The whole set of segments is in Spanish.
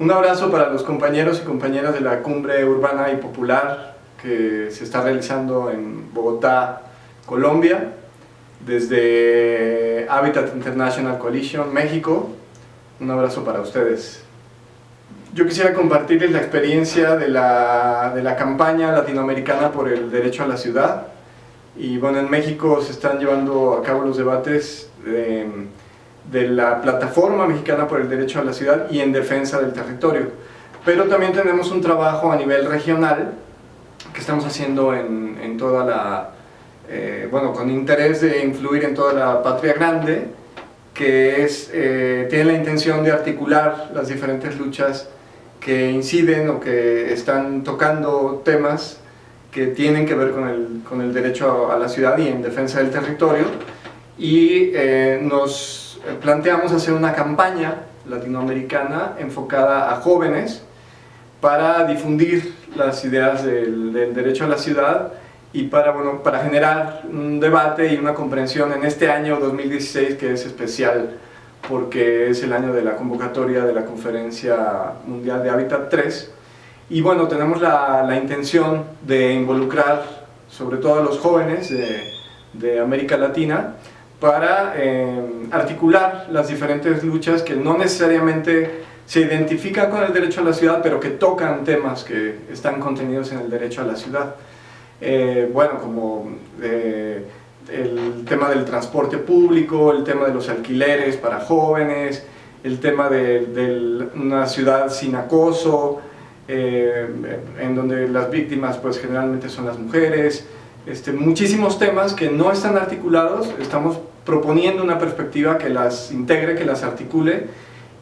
Un abrazo para los compañeros y compañeras de la Cumbre Urbana y Popular que se está realizando en Bogotá, Colombia, desde Habitat International Coalition, México. Un abrazo para ustedes. Yo quisiera compartirles la experiencia de la, de la campaña latinoamericana por el derecho a la ciudad. Y bueno, en México se están llevando a cabo los debates de, de la plataforma mexicana por el derecho a la ciudad y en defensa del territorio. Pero también tenemos un trabajo a nivel regional que estamos haciendo en, en toda la, eh, bueno, con interés de influir en toda la patria grande, que es, eh, tiene la intención de articular las diferentes luchas que inciden o que están tocando temas que tienen que ver con el, con el derecho a, la ciudad y en defensa del territorio y eh, nos planteamos hacer una campaña latinoamericana enfocada a jóvenes para difundir las ideas del, del derecho a la ciudad y para, bueno, para generar un debate y una comprensión en este año 2016 que es especial porque es el año de la convocatoria de la Conferencia Mundial de Hábitat 3 y bueno, tenemos la, la intención de involucrar sobre todo a los jóvenes de, de América Latina para eh, articular las diferentes luchas que no necesariamente se identifican con el derecho a la ciudad, pero que tocan temas que están contenidos en el derecho a la ciudad. Eh, bueno, como eh, el tema del transporte público, el tema de los alquileres para jóvenes, el tema de, una ciudad sin acoso, eh, en donde las víctimas pues generalmente son las mujeres, este, muchísimos temas que no están articulados, estamos proponiendo una perspectiva que las integre, que las articule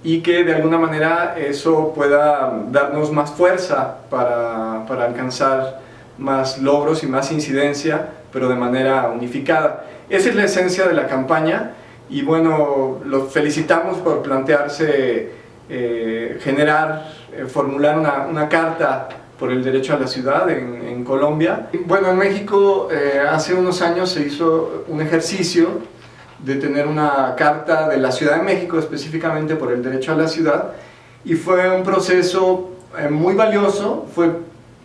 y que de alguna manera eso pueda darnos más fuerza para, para alcanzar más logros y más incidencia, pero de manera unificada. Esa es la esencia de la campaña y bueno, los felicitamos por plantearse eh, generar, eh, formular una, una, carta por el derecho a la ciudad en, en Colombia. Bueno, en México eh, hace unos años se hizo un ejercicio de tener una carta de la Ciudad de México específicamente por el derecho a la ciudad y fue un proceso muy valioso, fue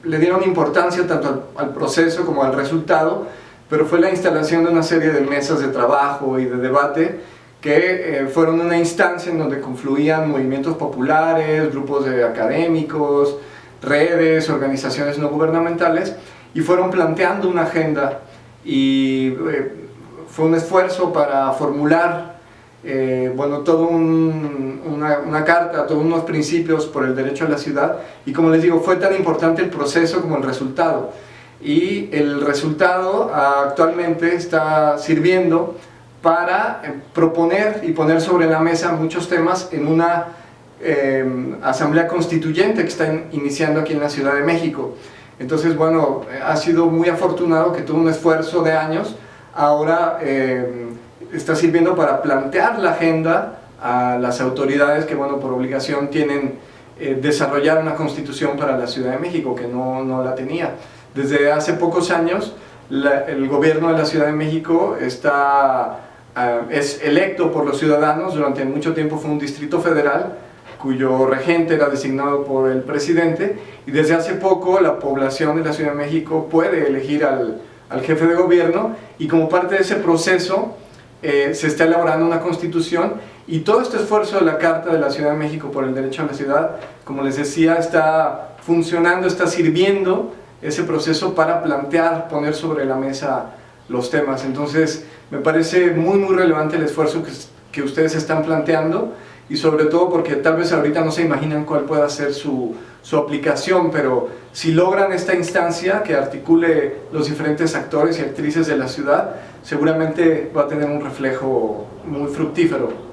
le dieron importancia tanto al, proceso como al resultado, pero fue la instalación de una serie de mesas de trabajo y de debate que eh, fueron una instancia en donde confluían movimientos populares, grupos de académicos, redes, organizaciones no gubernamentales, y fueron planteando una agenda y eh, fue un esfuerzo para formular eh, bueno, toda una, una, carta, todos unos principios por el derecho a la ciudad. Y como les digo, fue tan importante el proceso como el resultado. Y el resultado actualmente está sirviendo para eh, proponer y poner sobre la mesa muchos temas en una eh, asamblea constituyente que está iniciando aquí en la Ciudad de México. Entonces, bueno, ha sido muy afortunado que tuvo un esfuerzo de años, ahora está sirviendo para plantear la agenda a las autoridades que, bueno, por obligación tienen eh, desarrollar una constitución para la Ciudad de México, que no, no la tenía. Desde hace pocos años, el gobierno de la Ciudad de México está, ah, es electo por los ciudadanos, durante mucho tiempo fue un distrito federal, cuyo regente era designado por el presidente, y desde hace poco la población de la Ciudad de México puede elegir al, al jefe de gobierno, y como parte de ese proceso, eh, se está elaborando una constitución y todo este esfuerzo de la Carta de la Ciudad de México por el derecho a la ciudad, como les decía, está funcionando, está sirviendo ese proceso para plantear, poner sobre la mesa los temas. Entonces, me parece muy muy relevante el esfuerzo que, que ustedes están planteando y sobre todo porque tal vez ahorita no se imaginan cuál pueda ser su, su aplicación, pero si logran esta instancia que articule los diferentes actores y actrices de la ciudad, seguramente va a tener un reflejo muy fructífero